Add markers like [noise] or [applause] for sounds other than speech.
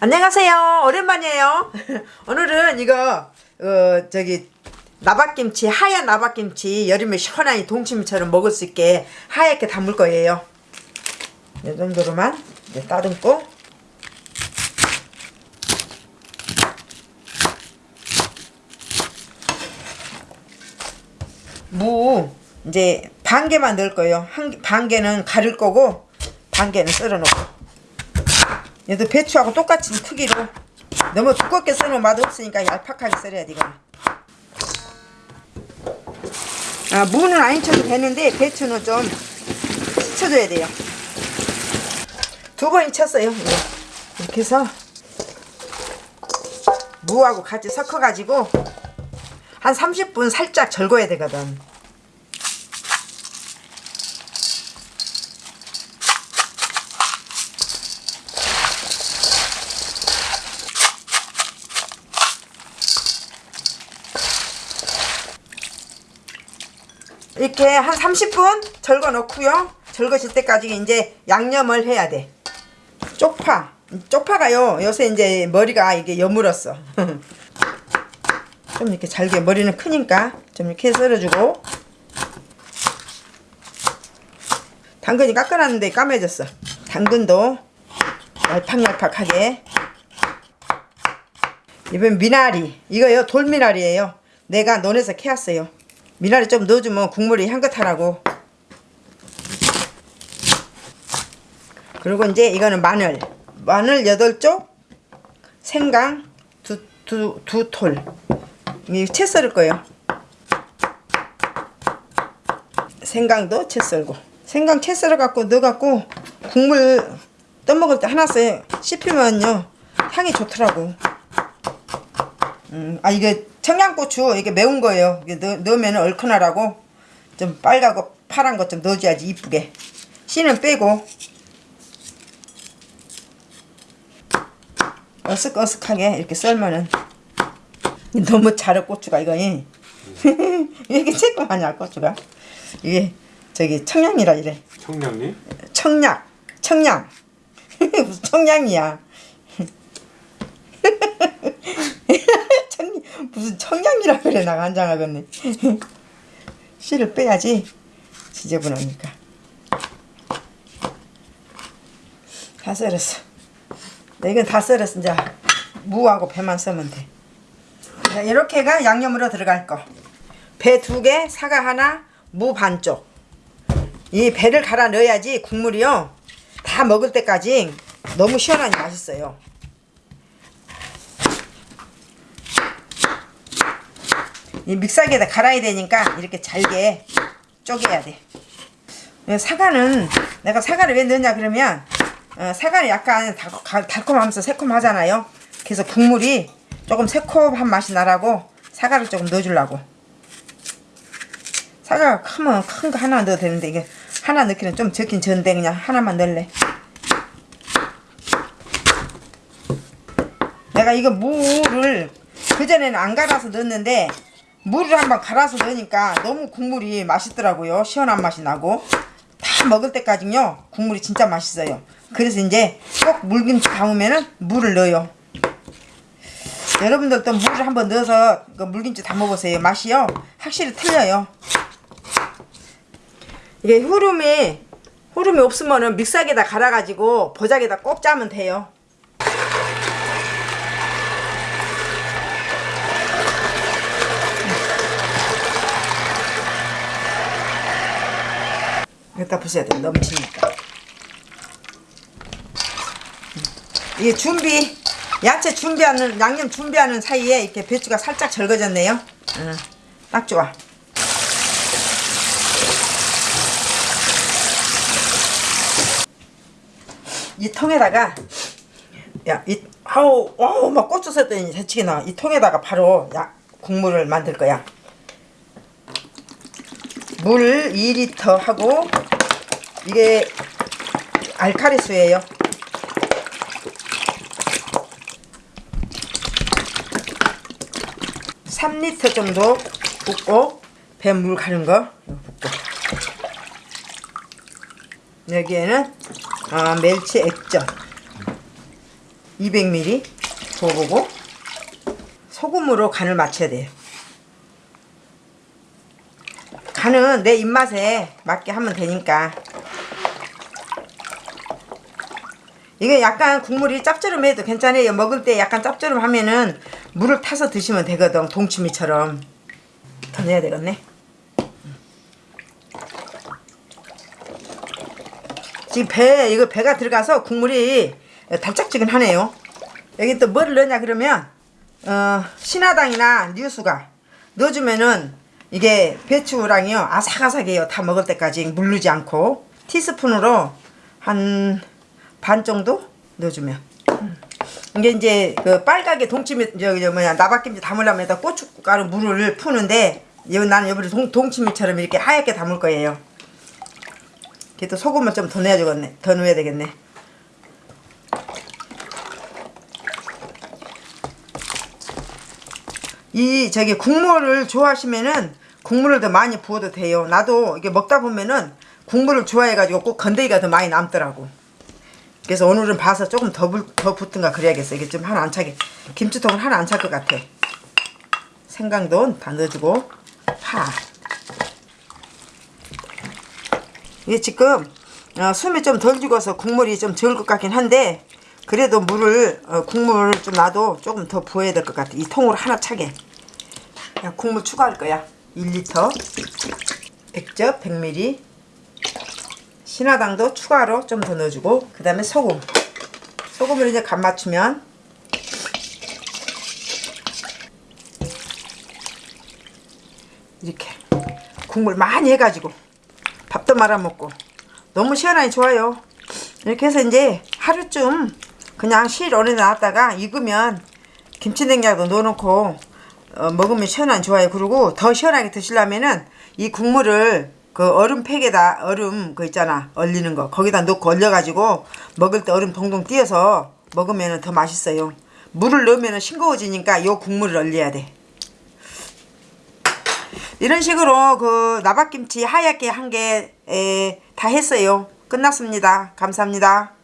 안녕하세요. 오랜만이에요. [laughs] 오늘은 이거 어 저기 나박김치 하얀 나박김치 여름에 시원하니 동치미처럼 먹을 수 있게 하얗게 담을 거예요. 이 정도로만 이제 따듬고 무 이제 반 개만 넣을 거예요. 한, 개- 반 개는 가릴 거고 반 개는 썰어 놓고 얘도 배추하고 똑같은 크기로. 너무 두껍게 썰면 맛없으니까 얄팍하게 썰어야 돼 이거는. 아, 무는 안 쳐도 되는데 배추는 좀 쳐줘야 돼요. 두 번 쳤어요. 이렇게 해서 무하고 같이 섞어 가지고 한 30분 살짝 절거야 되거든 이렇게 한 30분 절거 넣고요. 절거질 때까지 이제 양념을 해야 돼. 쪽파. 쪽파가요. 요새 이제 머리가 이게 여물었어. [laughs] 좀 이렇게 잘게 머리는 크니까 좀 이렇게 썰어주고 당근이 깎아놨는데 까매졌어. 당근도 얄팍얄팍하게 이번 미나리 이거요 돌미나리예요. 내가 논에서 캐왔어요. 미나리 좀 넣어주면 국물이 향긋하라고 그리고 이제 이거는 마늘 마늘 8쪽 생강 두, 두, 두 톨. 이채 썰을 거예요. 생강도 채 썰고. 생강 채 썰어 갖고 넣어 갖고 국물 떠먹을 때 하나 써요. 씹히면요. 향이 좋더라고. 음, 아 이게 청양고추 이게 매운 거예요. 이게 넣, 넣으면 얼큰하라고. 좀 빨갛고 파란 것 좀 넣어줘야지 이쁘게. 씨는 빼고. 어슥어슥하게 이렇게 썰면은. 너무 자르 고추가 이거 왜 [laughs] 이렇게 쬐끄마냐 고추가. 이게 저기 청양이라 이래. 청량리? 청양 청양. [laughs] 무슨 청양이야. 청, [laughs] 무슨 청양이라 그래 나 간장하겠네 씨를 빼야지 지저분하니까 다 썰었어. 네, 이건 다 썰었어. 이제 무하고 배만 써면 돼. 자, 이렇게가 양념으로 들어갈 거. 배 두 개, 사과 하나, 무 반쪽. 이 배를 갈아 넣어야지 국물이요. 다 먹을 때까지 너무 시원하니 맛있어요 이 믹서기에다 갈아야 되니까 이렇게 잘게 쪼개야 돼. 사과는 내가 사과를 왜 넣냐 그러면 어, 사과는 약간 달, 달- 달콤하면서 새콤하잖아요. 그래서 국물이 조금 새콤한 맛이 나라고 사과를 조금 넣어주려고. 사과가 크면 큰 거 하나 넣어도 되는데 이게 하나 넣기는 좀 적긴 적은데 그냥 하나만 넣을래. 내가 이거 무를 그전에는 안 갈아서 넣었는데 물을 한번 갈아서 넣으니까 너무 국물이 맛있더라고요. 시원한 맛이 나고. 다 먹을 때까지요 국물이 진짜 맛있어요. 그래서 이제 꼭 물김치 담으면은 물을 넣어요. 여러분들도 물을 한번 넣어서 그 물김치 담아보세요. 맛이요? 확실히 틀려요. 이게 후름이 후름이 없으면 은 믹서기에다 갈아가지고 보자기에다 꼭 짜면 돼요 여기다 부숴야 돼 넘치니까. 이게 준비 야채 준비하는 양념 준비하는 사이에 이렇게 배추가 살짝 절거졌네요. 응, 딱 좋아. 이 통에다가 야이 아우 아우 막 고추 썼더니 새치기 나와. 이 통에다가 바로 야 국물을 만들 거야 물 2리터 하고 이게 알카리수예요. 삼리터 정도 붓고 배물 가는 거 붓고 여기에는 아, 멸치 액젓 200ml 부어보고 소금으로 간을 맞춰야 돼요. 간은 내 입맛에 맞게 하면 되니까 이게 약간 국물이 짭조름해도 괜찮아요. 먹을 때 약간 짭조름하면은 물을 타서 드시면 되거든. 동치미처럼. 더 넣어야 되겠네. 지금 배 이거 배가 들어가서 국물이 달짝지근하네요. 여기 또 뭐를 넣냐 그러면 어, 신화당이나 뉴수가 넣어주면은 이게 배추랑이요 아삭아삭해요. 다 먹을 때까지 물르지 않고 티스푼으로 한 반 정도 넣어주면 음. 이게 이제 그 빨갛게 동치미 저기 저 뭐냐 나박김치 담으려면 여기다 고춧가루 물을 푸는데 나는 여기를 동, 동치미처럼 이렇게 하얗게 담을 거예요. 걔도 소금을 좀 더 넣어야 되겠네. 더 넣어야 되겠네. 이 저기 국물을 좋아하시면은 국물을 더 많이 부어도 돼요. 나도 이게 먹다 보면은 국물을 좋아해가지고 꼭 건더기가 더 많이 남더라고. 그래서 오늘은 봐서 조금 더, 불, 더 붙든가 그래야겠어. 이게 좀 하나 안 차게. 김치통은 하나 안 찰 것 같아. 생강도 다 넣어주고 파. 이게 지금 어, 숨이 좀 덜 죽어서 국물이 좀 적을 것 같긴 한데 그래도 물을 어, 국물을 좀 놔도 조금 더 부어야 될 것 같아. 이 통으로 하나 차게. 그냥 국물 추가할 거야. 1리터 액젓 100ml 신화당도 추가로 좀 더 넣어주고 그 다음에 소금 소금을 이제 간 맞추면 이렇게 국물 많이 해가지고 밥도 말아 먹고 너무 시원하니 좋아요 이렇게 해서 이제 하루쯤 그냥 실온에 놨다가 익으면 김치냉장도 넣어놓고 어, 먹으면 시원하니 좋아요 그리고 더 시원하게 드시려면은 이 국물을 그 얼음팩에다 얼음 그 있잖아 얼리는 거 거기다 넣고 얼려가지고 먹을 때 얼음 동동 띄어서 먹으면 더 맛있어요. 물을 넣으면 싱거워지니까 요 국물을 얼려야 돼. 이런 식으로 그 나박김치 하얗게 한 개 다 했어요. 끝났습니다. 감사합니다